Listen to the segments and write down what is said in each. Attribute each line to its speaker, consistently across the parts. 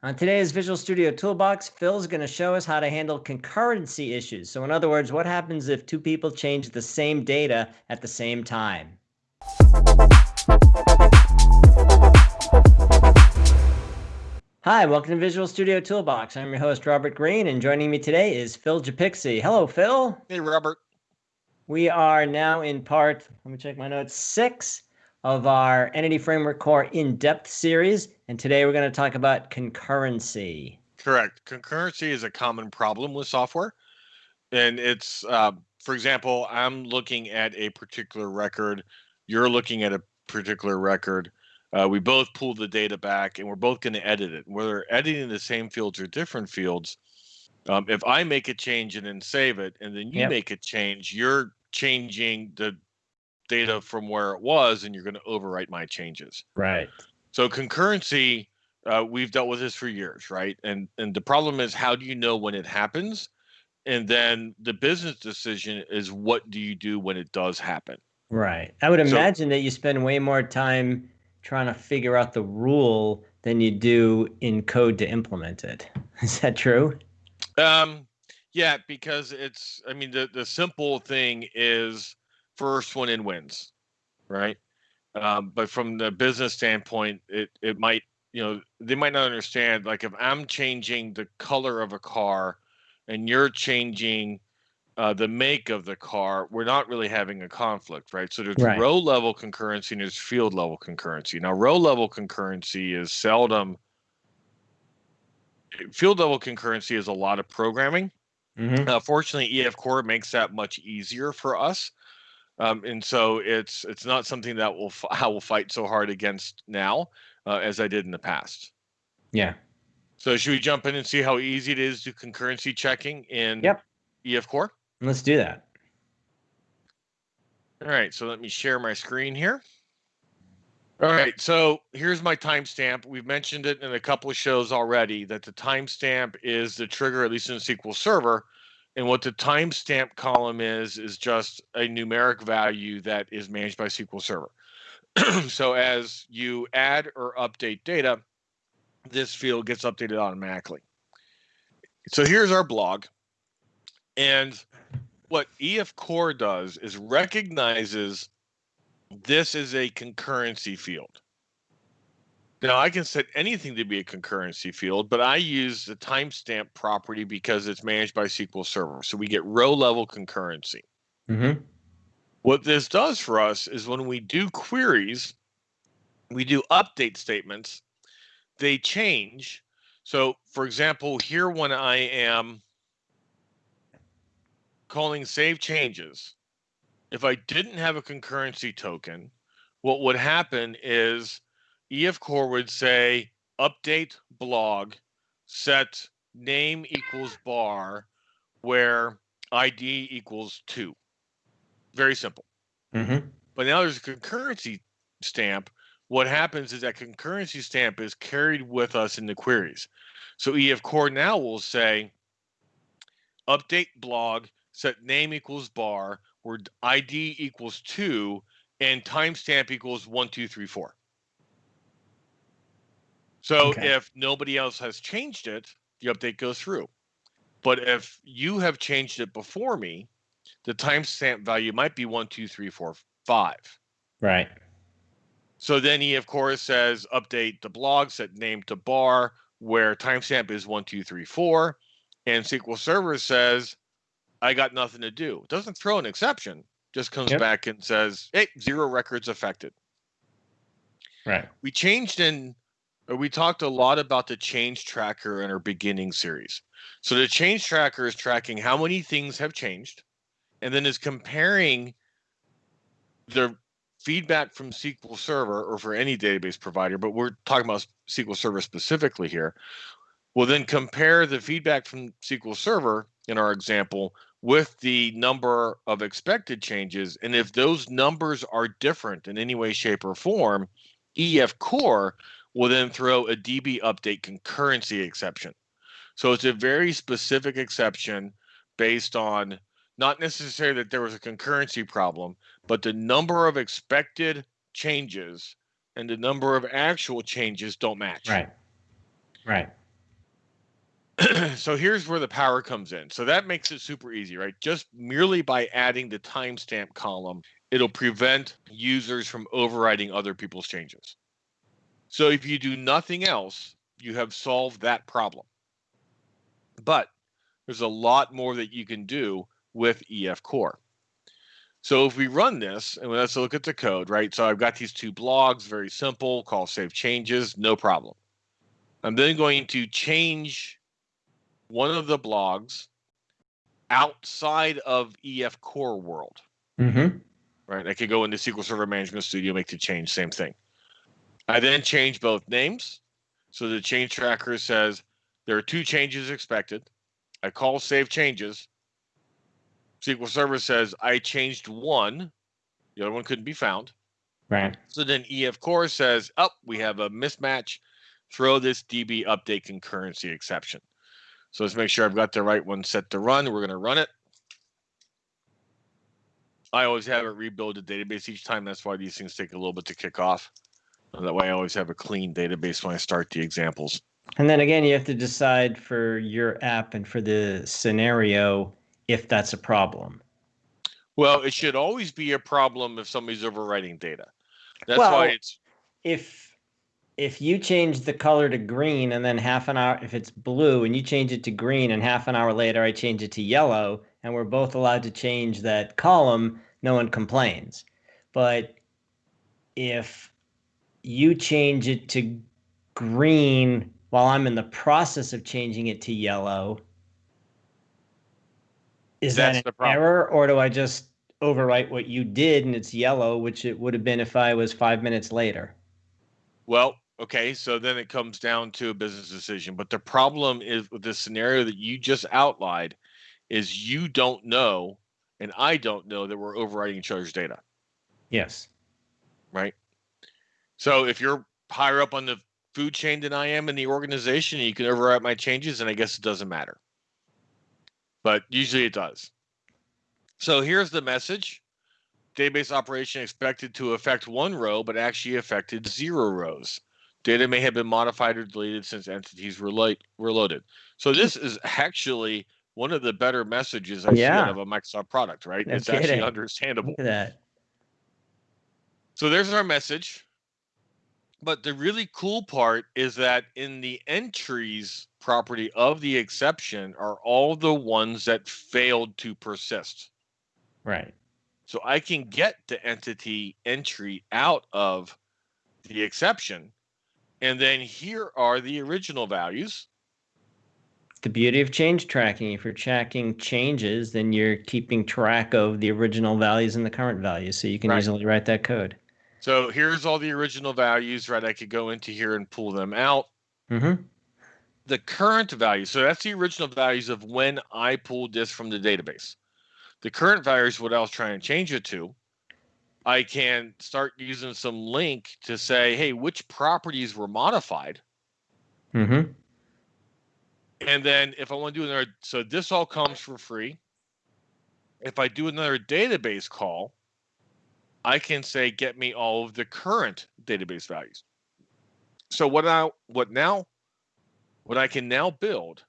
Speaker 1: On today's Visual Studio Toolbox, Phil's going to show us how to handle concurrency issues. So in other words, what happens if two people change the same data at the same time? Hi, welcome to Visual Studio Toolbox. I'm your host, Robert Green, and joining me today is Phil Japikse. Hello, Phil.
Speaker 2: Hey, Robert.
Speaker 1: We are now in part, let me check my notes, six of our Entity Framework Core in-depth series, and today we're going to talk about concurrency.
Speaker 2: Correct. Concurrency is a common problem with software, and it's, uh, for example, I'm looking at a particular record, you're looking at a particular record. Uh, we both pull the data back, and we're both going to edit it. Whether editing the same fields or different fields, um, if I make a change and then save it, and then you yep. make a change, you're changing the data from where it was and you're going to overwrite my changes.
Speaker 1: Right.
Speaker 2: So concurrency, uh, we've dealt with this for years, right? And and the problem is how do you know when it happens? And then the business decision is what do you do when it does happen?
Speaker 1: Right. I would imagine so, that you spend way more time trying to figure out the rule than you do in code to implement it. Is that true?
Speaker 2: Um yeah, because it's I mean the the simple thing is first one in wins, right? Um, but from the business standpoint, it it might you know they might not understand like if I'm changing the color of a car, and you're changing uh, the make of the car, we're not really having a conflict, right? So there's right. row level concurrency and there's field level concurrency. Now, row level concurrency is seldom. Field level concurrency is a lot of programming. Mm-hmm. Uh, fortunately, EF Core makes that much easier for us um, and so it's it's not something that will I will fight so hard against now uh, as I did in the past.
Speaker 1: Yeah.
Speaker 2: So should we jump in and see how easy it is to concurrency checking in
Speaker 1: yep.
Speaker 2: EF Core?
Speaker 1: Let's do that.
Speaker 2: All right, so let me share my screen here. All right, so here's my timestamp. We've mentioned it in a couple of shows already that the timestamp is the trigger, at least in SQL Server, and what the timestamp column is, is just a numeric value that is managed by SQL Server. so as you add or update data, this field gets updated automatically. So here's our blog. And what EF Core does is recognizes this is a concurrency field. Now I can set anything to be a concurrency field, but I use the timestamp property because it's managed by SQL Server. So we get row level concurrency. Mm-hmm. What this does for us is when we do queries, we do update statements, they change. So for example, here when I am calling save changes, if I didn't have a concurrency token, what would happen is EF Core would say update blog, set name equals bar, where ID equals two. Very simple. Mm-hmm. But now there's a concurrency stamp. What happens is that concurrency stamp is carried with us in the queries. So EF Core now will say update blog, set name equals bar, where ID equals two, and timestamp equals one, two, three, four. So okay. if nobody else has changed it, the update goes through. But if you have changed it before me, the timestamp value might be one, two, three, four, five.
Speaker 1: Right.
Speaker 2: So then EF Core, says update the blog, set name to bar, where timestamp is one, two, three, four. And SQL Server says, I got nothing to do. It doesn't throw an exception, just comes yep. back and says, hey, zero records affected.
Speaker 1: Right.
Speaker 2: We changed in Uh, we talked a lot about the change tracker in our beginning series. So the change tracker is tracking how many things have changed and then is comparing the feedback from SQL Server or for any database provider, but we're talking about SQL Server specifically here. We'll then compare the feedback from SQL Server in our example with the number of expected changes. And if those numbers are different in any way, shape, or form, EF Core will then throw a DB update concurrency exception. So it's a very specific exception based on not necessarily that there was a concurrency problem, but the number of expected changes and the number of actual changes don't match.
Speaker 1: Right. Right.
Speaker 2: so here's where the power comes in. So that makes it super easy, right? Just merely by adding the timestamp column, it'll prevent users from overriding other people's changes. So if you do nothing else, you have solved that problem. But there's a lot more that you can do with EF Core. So if we run this and let's look at the code, right? So I've got these two blogs, very simple, call save changes, no problem. I'm then going to change one of the blogs outside of EF Core world.
Speaker 1: Mm-hmm.
Speaker 2: Right. I could go into SQL Server Management Studio, make the change, same thing. I then change both names. So the change tracker says there are two changes expected. I call save changes. SQL Server says I changed one. The other one couldn't be found.
Speaker 1: Right.
Speaker 2: So then EF Core says, up, oh, we have a mismatch. Throw this DB update concurrency exception. So let's make sure I've got the right one set to run. We're going to run it. I always have it rebuild the database each time. That's why these things take a little bit to kick off. That way I always have a clean database when I start the examples.
Speaker 1: And then again, you have to decide for your app and for the scenario if that's a problem.
Speaker 2: Well, it should always be a problem if somebody's overwriting data. That's
Speaker 1: well,
Speaker 2: why it's
Speaker 1: if if you change the color to green and then half an hour if it's blue and you change it to green and half an hour later I change it to yellow and we're both allowed to change that column, no one complains. But if you change it to green while I'm in the process of changing it to yellow, is
Speaker 2: That's
Speaker 1: that an error or do I just overwrite what you did and it's yellow, which it would have been if I was five minutes later?
Speaker 2: Well, okay, so then it comes down to a business decision. But the problem is with the scenario that you just outlined is you don't know and I don't know that we're overwriting each other's data.
Speaker 1: Yes.
Speaker 2: Right. So if you're higher up on the food chain than I am in the organization, you can overwrite my changes, and I guess it doesn't matter. But usually it does. So here's the message. Database operation expected to affect one row, but actually affected zero rows. Data may have been modified or deleted since entities were reloaded. So this is actually one of the better messages I yeah. see out of a Microsoft product, right? No it's kidding. actually understandable.
Speaker 1: Look at that.
Speaker 2: So there's our message. But the really cool part is that in the entries property of the exception are all the ones that failed to persist.
Speaker 1: Right.
Speaker 2: So I can get the entity entry out of the exception. And then here are the original values.
Speaker 1: The beauty of change tracking, if you're tracking changes, then you're keeping track of the original values and the current values. So you can right. easily write that code.
Speaker 2: So here's all the original values, right? I could go into here and pull them out.
Speaker 1: Mm-hmm.
Speaker 2: The current value, so that's the original values of when I pulled this from the database. The current values, what I was trying to change it to, I can start using some LINQ to say, hey, which properties were modified?
Speaker 1: Mm-hmm.
Speaker 2: And then if I want to do another, so this all comes for free. If I do another database call, I can say get me all of the current database values. So what I what now what I can now build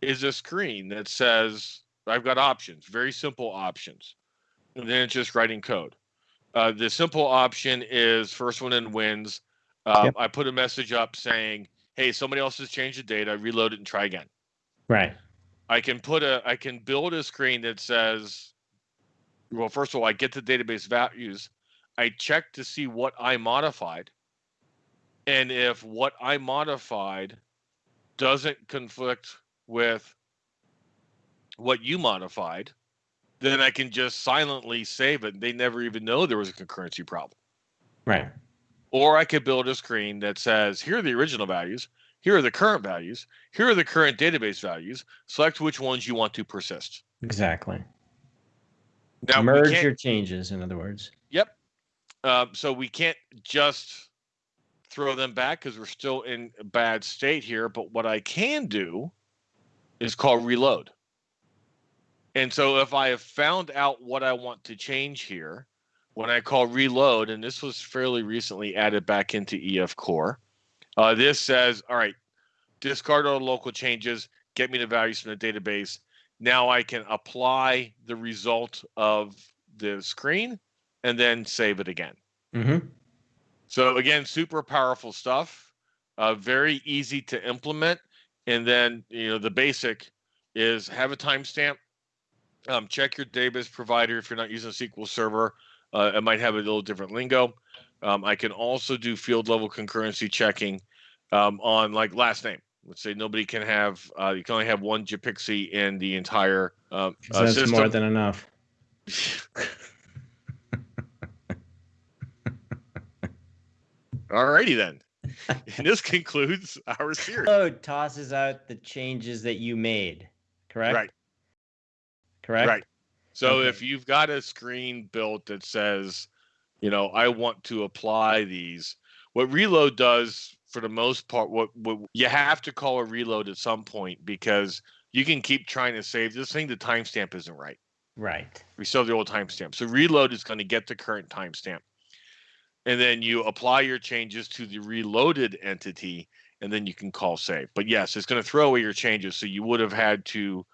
Speaker 2: is a screen that says I've got options, very simple options. And then it's just writing code. Uh, the simple option is first one in wins. Uh, yep. I put a message up saying, "Hey, somebody else has changed the data. Reload it and try again."
Speaker 1: Right.
Speaker 2: I can put a I can build a screen that says well, first of all, I get the database values. I check to see what I modified. And if what I modified doesn't conflict with what you modified, then I can just silently save it. They never even know there was a concurrency problem.
Speaker 1: Right.
Speaker 2: Or I could build a screen that says, here are the original values, here are the current values, here are the current database values. Select which ones you want to persist.
Speaker 1: Exactly. Now, merge your changes, in other words.
Speaker 2: Yep. Uh, so we can't just throw them back because we're still in a bad state here. But what I can do is call reload. And so if I have found out what I want to change here, when I call reload, and this was fairly recently added back into EF Core, uh, this says, all right, discard all local changes, get me the values from the database. Now I can apply the result of the screen and then save it again.
Speaker 1: Mm-hmm.
Speaker 2: So again, super powerful stuff. Uh, very easy to implement. And then you know the basic is have a timestamp. Um, check your database provider if you're not using a SQL Server. Uh, it might have a little different lingo. Um, I can also do field level concurrency checking um, on like last name. Let's say nobody can have, uh, you can only have one Japikse in the entire uh, uh,
Speaker 1: That's
Speaker 2: system.
Speaker 1: more than enough.
Speaker 2: Alrighty then. and this concludes our series.
Speaker 1: Load tosses out the changes that you made, correct?
Speaker 2: Right.
Speaker 1: Correct.
Speaker 2: Right. So
Speaker 1: Okay.
Speaker 2: if you've got a screen built that says, you know, I want to apply these, what reload does for the most part, what, what you have to call a reload at some point because you can keep trying to save this thing. The timestamp isn't right.
Speaker 1: Right.
Speaker 2: We still have the old timestamp. So reload is going to get the current timestamp. And then you apply your changes to the reloaded entity, and then you can call save. But yes, it's going to throw away your changes. So you would have had to,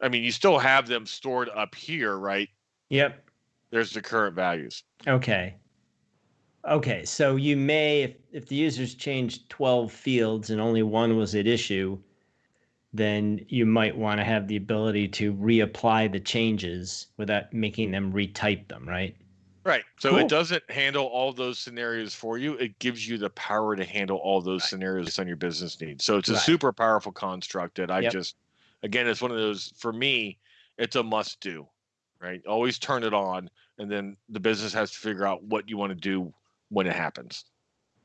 Speaker 2: I mean, you still have them stored up here, right?
Speaker 1: Yep.
Speaker 2: There's the current values.
Speaker 1: Okay. Okay. So you may, if, if the users changed 12 fields and only one was at issue, then you might want to have the ability to reapply the changes without making them retype them, right?
Speaker 2: Right. So
Speaker 1: Cool.
Speaker 2: it doesn't handle all those scenarios for you. It gives you the power to handle all those scenarios based on your business needs. So it's a
Speaker 1: Right.
Speaker 2: super powerful construct that I
Speaker 1: Yep.
Speaker 2: just, again, it's one of those, for me, it's a must do, right? Always turn it on. And then the business has to figure out what you want to do when it happens.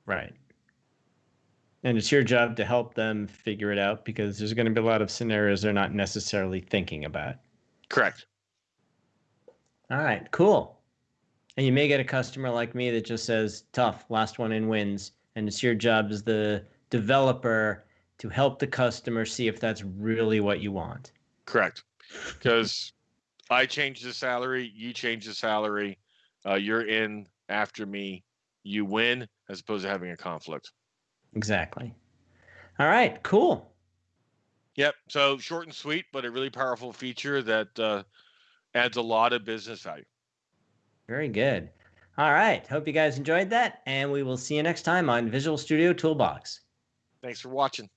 Speaker 1: Right. And it's your job to help them figure it out because there's going to be a lot of scenarios they're not necessarily thinking about.
Speaker 2: Correct.
Speaker 1: All right, cool. And you may get a customer like me that just says, tough, last one in wins. And it's your job as the developer to help the customer see if that's really what you want.
Speaker 2: Correct. Because I change the salary, you change the salary, uh, you're in after me, you win, as opposed to having a conflict.
Speaker 1: Exactly. All right, cool.
Speaker 2: Yep. So short and sweet, but a really powerful feature that uh, adds a lot of business value.
Speaker 1: Very good. All right. Hope you guys enjoyed that. And we will see you next time on Visual Studio Toolbox.
Speaker 2: Thanks for watching.